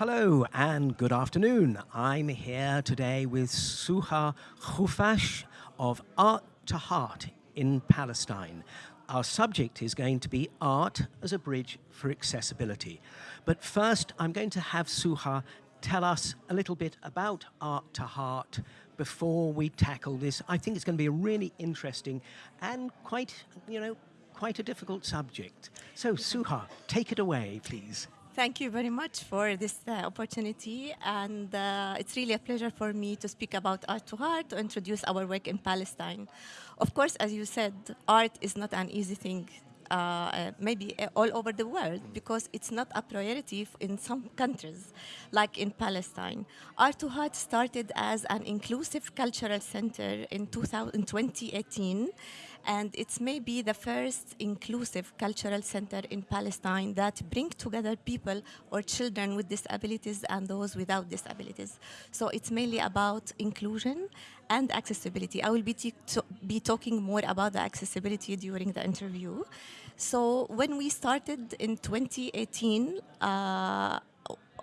Hello and good afternoon. I'm here today with Suha Khufash of Art to Heart in Palestine. Our subject is going to be art as a bridge for accessibility. But first, I'm going to have Suha tell us a little bit about Art to Heart before we tackle this. I think it's going to be a really interesting and quite, you know, quite a difficult subject. So, Suha, take it away, please. Thank you very much for this uh, opportunity, and uh, it's really a pleasure for me to speak about Art to Heart, to introduce our work in Palestine. Of course, as you said, art is not an easy thing uh, uh, maybe uh, all over the world because it's not a priority in some countries, like in Palestine. Art to Heart started as an inclusive cultural center in, 2000, in 2018 and it's maybe the first inclusive cultural center in Palestine that bring together people or children with disabilities and those without disabilities. So it's mainly about inclusion and accessibility. I will be, be talking more about the accessibility during the interview. So when we started in 2018, uh,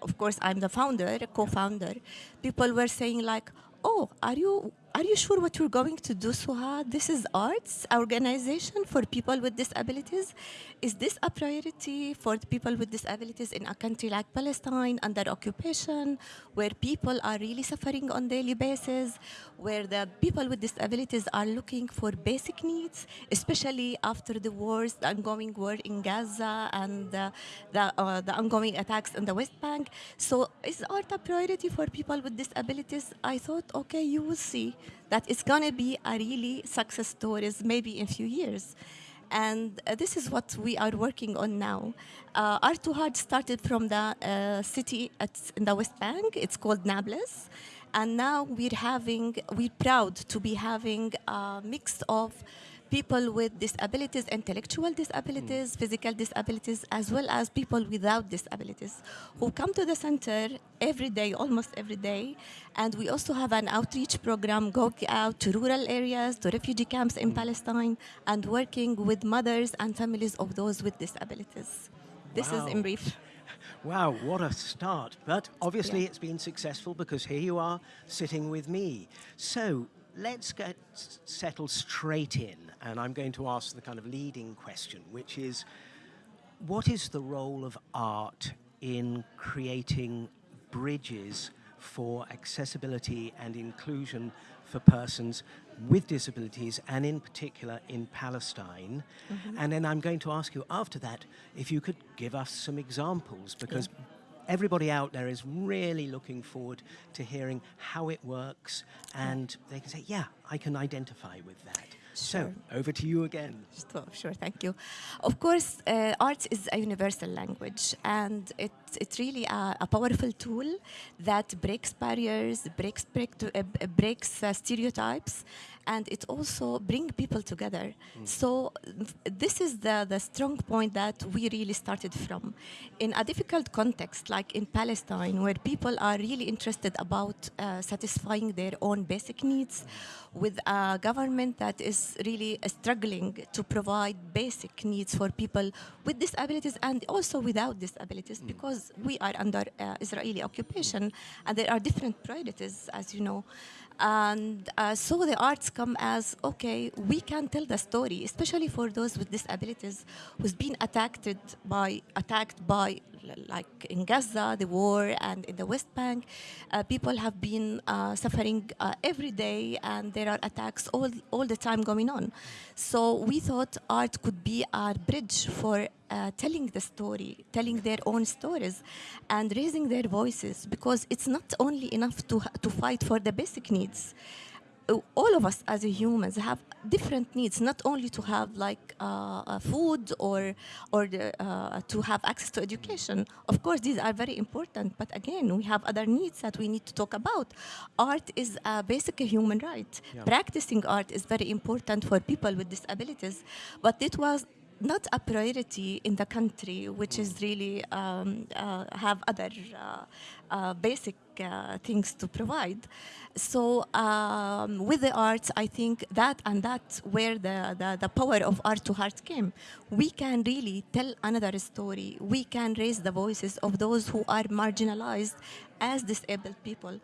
of course, I'm the founder, co-founder, people were saying like, oh, are you are you sure what you're going to do, Suha? This is arts organization for people with disabilities. Is this a priority for people with disabilities in a country like Palestine under occupation, where people are really suffering on daily basis, where the people with disabilities are looking for basic needs, especially after the wars, the ongoing war in Gaza and uh, the, uh, the ongoing attacks in the West Bank. So is art a priority for people with disabilities? I thought, okay, you will see that it's going to be a really success stories maybe in a few years. And uh, this is what we are working on now. Uh, Art to Heart started from the uh, city at, in the West Bank. It's called Nablus. And now we're having, we're proud to be having a mix of people with disabilities, intellectual disabilities, mm. physical disabilities, as well as people without disabilities who come to the center every day, almost every day. And we also have an outreach program going out to rural areas, to refugee camps in mm. Palestine, and working with mothers and families of those with disabilities. This wow. is in brief. Wow, what a start. But obviously yeah. it's been successful because here you are sitting with me. So let's get settled straight in, and I'm going to ask the kind of leading question, which is, what is the role of art in creating bridges for accessibility and inclusion for persons with disabilities and in particular in Palestine. Mm -hmm. And then I'm going to ask you after that if you could give us some examples because yeah everybody out there is really looking forward to hearing how it works and they can say, yeah, I can identify with that. Sure. So, over to you again. Sure, sure thank you. Of course, uh, art is a universal language, and it, it's really a, a powerful tool that breaks barriers, breaks, break to, uh, breaks uh, stereotypes, and it also brings people together. Mm. So this is the, the strong point that we really started from. In a difficult context, like in Palestine, where people are really interested about uh, satisfying their own basic needs, with a government that is really struggling to provide basic needs for people with disabilities and also without disabilities, mm. because we are under uh, Israeli occupation, and there are different priorities, as you know. And uh, so the arts come as, okay, we can tell the story, especially for those with disabilities who's been attacked by, attacked by like in Gaza, the war, and in the West Bank, uh, people have been uh, suffering uh, every day, and there are attacks all, all the time going on. So we thought art could be our bridge for uh, telling the story, telling their own stories, and raising their voices, because it's not only enough to, to fight for the basic needs all of us as humans have different needs, not only to have like uh, uh, food or or the, uh, to have access to education. Of course, these are very important, but again, we have other needs that we need to talk about. Art is a basic human right. Yeah. Practicing art is very important for people with disabilities, but it was not a priority in the country, which is really um, uh, have other uh, uh, basic things to provide. So um, with the arts, I think that and that's where the, the, the power of art to heart came. We can really tell another story. We can raise the voices of those who are marginalized as disabled people.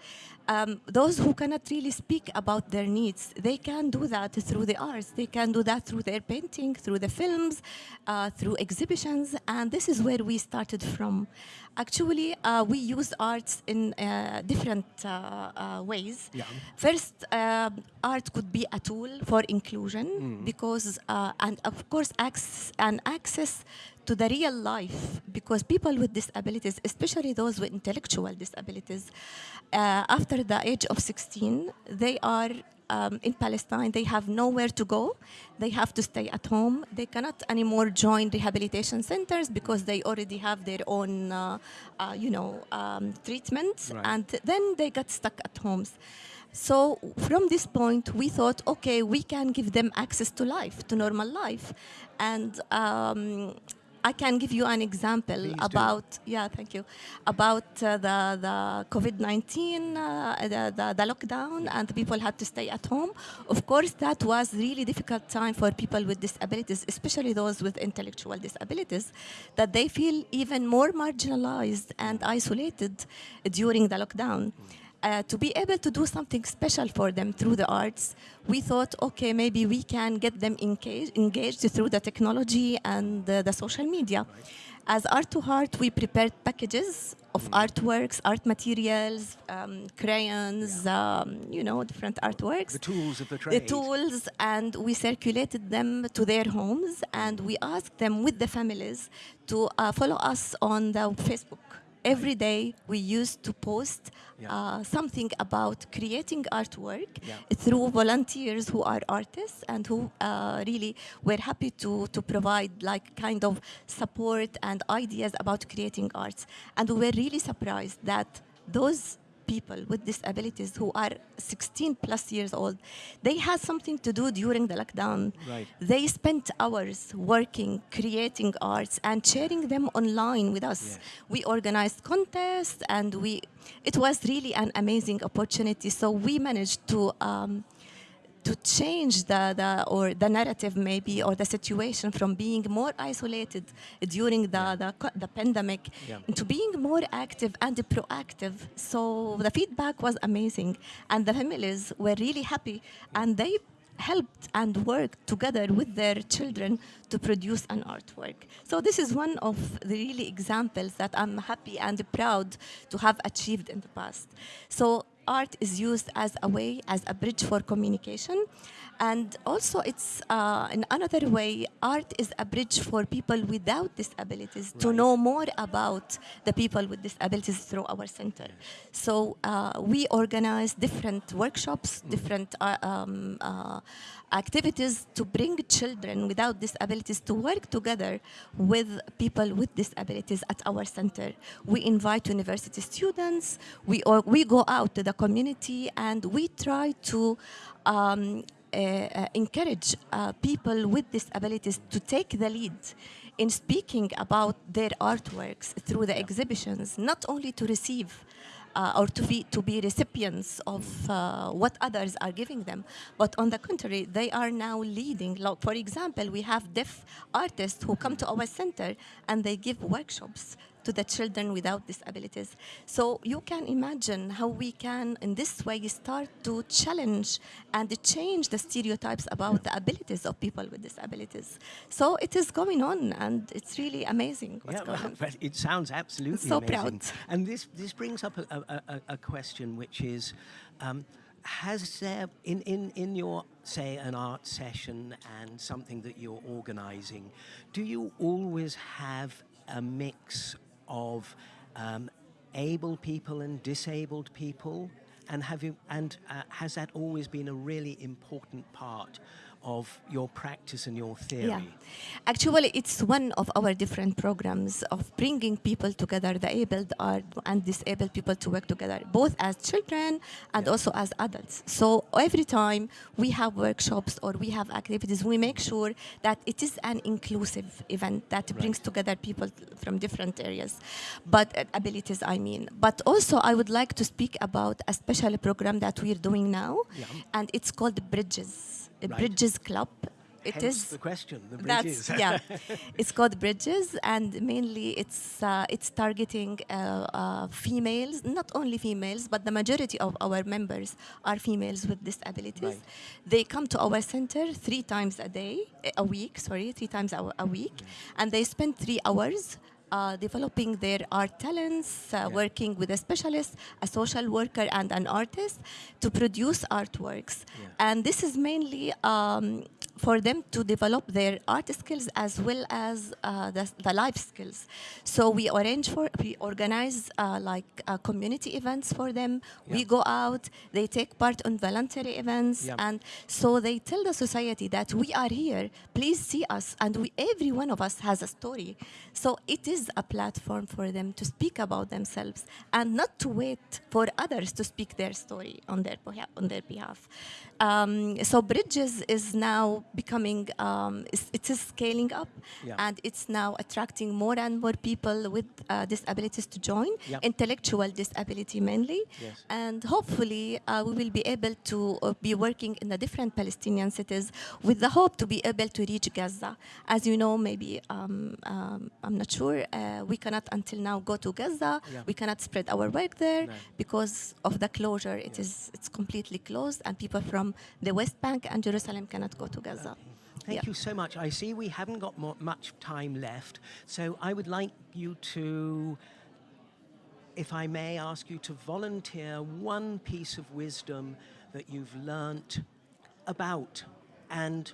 Um, those who cannot really speak about their needs, they can do that through the arts. They can do that through their painting, through the films, uh, through exhibitions, and this is where we started from. Actually, uh, we used arts in uh, different uh, uh, ways. Yeah. First, art could be a tool for inclusion Mm. because, uh, and of course, access and access to the real life because people with disabilities, especially those with intellectual disabilities, uh, after the age of 16, they are um, in Palestine, they have nowhere to go. They have to stay at home. They cannot anymore join rehabilitation centers because they already have their own, uh, uh, you know, um, treatments, Right. and then they got stuck at homes. So from this point, we thought, okay, we can give them access to life, to normal life, and. Um, I can give you an example Please do. about yeah, thank you, about uh, the the COVID nineteen, uh, the, the the lockdown, and people had to stay at home. Of course, that was really difficult time for people with disabilities, especially those with intellectual disabilities, that they feel even more marginalized and isolated during the lockdown. Uh, to be able to do something special for them through the arts, we thought, okay, maybe we can get them engaged, engaged through the technology and uh, the social media. As Art to Heart, we prepared packages of artworks, art materials, um, crayons, um, you know, different artworks The tools of the trade. the tools and we circulated them to their homes and we asked them with the families to uh, follow us on the Facebook. Every day we used to post Yeah. uh, something about creating artwork Yeah. through volunteers who are artists and who uh, really were happy to, to provide like kind of support and ideas about creating arts. And we were really surprised that those people with disabilities who are 16 plus years old, they had something to do during the lockdown. Right. They spent hours working, creating arts, and sharing them online with us. Yes. We organized contests, and we. It was really an amazing opportunity. So we managed to. Um, to change the, the or the narrative maybe or the situation from being more isolated during the, the, the pandemic Yeah. into being more active and proactive. So the feedback was amazing, and the families were really happy, and they helped and worked together with their children to produce an artwork. So this is one of the really examples that I'm happy and proud to have achieved in the past. So art is used as a way, as a bridge for communication. And also, it's uh, in another way, art is a bridge for people without disabilities to know more about the people with disabilities through our center. So uh, we organize different workshops, different uh, um, uh, activities to bring children without disabilities to work together with people with disabilities at our center. We invite university students, we, or, we go out to the community and we try to um, encourage uh, people with disabilities to take the lead in speaking about their artworks through the exhibitions, not only to receive uh, or to be, to be recipients of uh, what others are giving them, but on the contrary, they are now leading. Like, for example, we have deaf artists who come to our center and they give workshops to the children without disabilities. So you can imagine how we can, in this way, start to challenge and change the stereotypes about the abilities of people with disabilities. So it is going on, and it's really amazing what's Yeah, going well, on. but it sounds absolutely so amazing. proud. And this this brings up a, a, a, a question, which is, um, has there in, in in your say an art session and something that you're organising, do you always have a mix of um, able people and disabled people? And have you and uh, has that always been a really important part of your practice and your theory. Yeah. Actually, it's one of our different programs of bringing people together, the able art and disabled people to work together, both as children and Yeah. also as adults. So every time we have workshops or we have activities, we make sure that it is an inclusive event that brings together people from different areas, but uh, abilities, I mean. But also, I would like to speak about a special program that we're doing now, Yeah. and it's called Bridges, Right. Bridges Club. It Hence is the question, the bridges. yeah. it's called Bridges, and mainly it's uh, it's targeting uh, uh, females, not only females, but the majority of our members are females with disabilities. Right. They come to our center three times a day, a week. Sorry, three times a, a week, and they spend three hours. Uh, developing their art talents, uh, working with a specialist, a social worker, and an artist to produce artworks. Yeah. And this is mainly um, for them to develop their art skills as well as uh, the, the life skills. So we arrange for, we organize uh, like uh, community events for them. Yeah. We go out, they take part on voluntary events, Yeah. and so they tell the society that we are here. Please see us, and we, every one of us has a story. So it is a platform for them to speak about themselves and not to wait for others to speak their story on their on their behalf. Um, so Bridges is now becoming, um, it is scaling up, Yeah. and it's now attracting more and more people with uh, disabilities to join, Yeah. intellectual disability mainly, Yes. and hopefully uh, we will be able to uh, be working in the different Palestinian cities with the hope to be able to reach Gaza. As you know, maybe um, um, I'm not sure. Uh, we cannot until now go to Gaza. Yeah. We cannot spread our work there No. because of the closure. It is it's completely closed, and people from the West Bank and Jerusalem cannot go to Gaza. Thank Yeah. you so much. I see we haven't got mo- much time left, so I would like you to, if I may, ask you to volunteer one piece of wisdom that you've learnt about and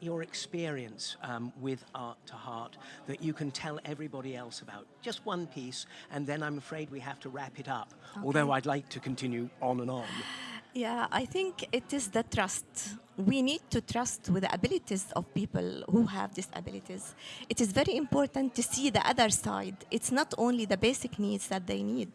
your experience um, with Art to Heart that you can tell everybody else about. Just one piece, and then I'm afraid we have to wrap it up, although I'd like to continue on and on. Yeah, I think it is the trust. We need to trust with the abilities of people who have disabilities. It is very important to see the other side. It's not only the basic needs that they need.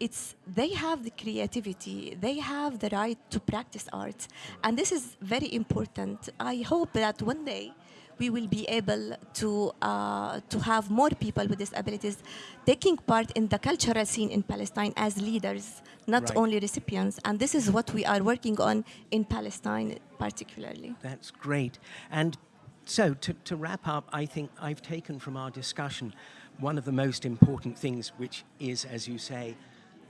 It's they have the creativity, they have the right to practice art. And this is very important. I hope that one day we will be able to uh, to have more people with disabilities taking part in the cultural scene in Palestine as leaders, not Right. only recipients. And this is what we are working on in Palestine particularly. That's great. And so, to, to wrap up, I think I've taken from our discussion one of the most important things, which is, as you say,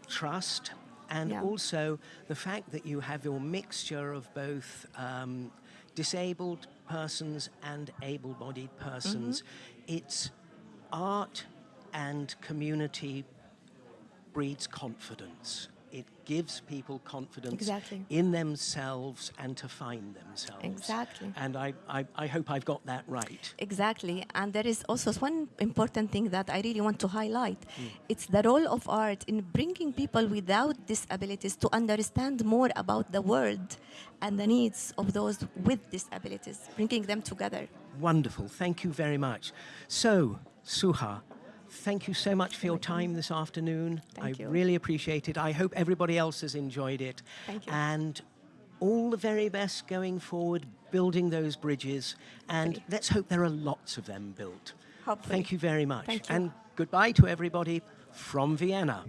trust, and Yeah. also the fact that you have your mixture of both um, disabled persons and able bodied persons. Mm-hmm. It's art and community breeds confidence. It gives people confidence Exactly. in themselves and to find themselves. Exactly. And I, I, I hope I've got that right. Exactly. And there is also one important thing that I really want to highlight. Hmm. It's the role of art in bringing people without disabilities to understand more about the world and the needs of those with disabilities, bringing them together. Wonderful. Thank you very much. So, Suha, thank you so much for your time this afternoon. Thank I you. really appreciate it. I hope everybody else has enjoyed it. Thank you. And all the very best going forward, building those bridges. And Great. let's hope there are lots of them built. Hopefully. Thank you very much. You. And goodbye to everybody from Vienna.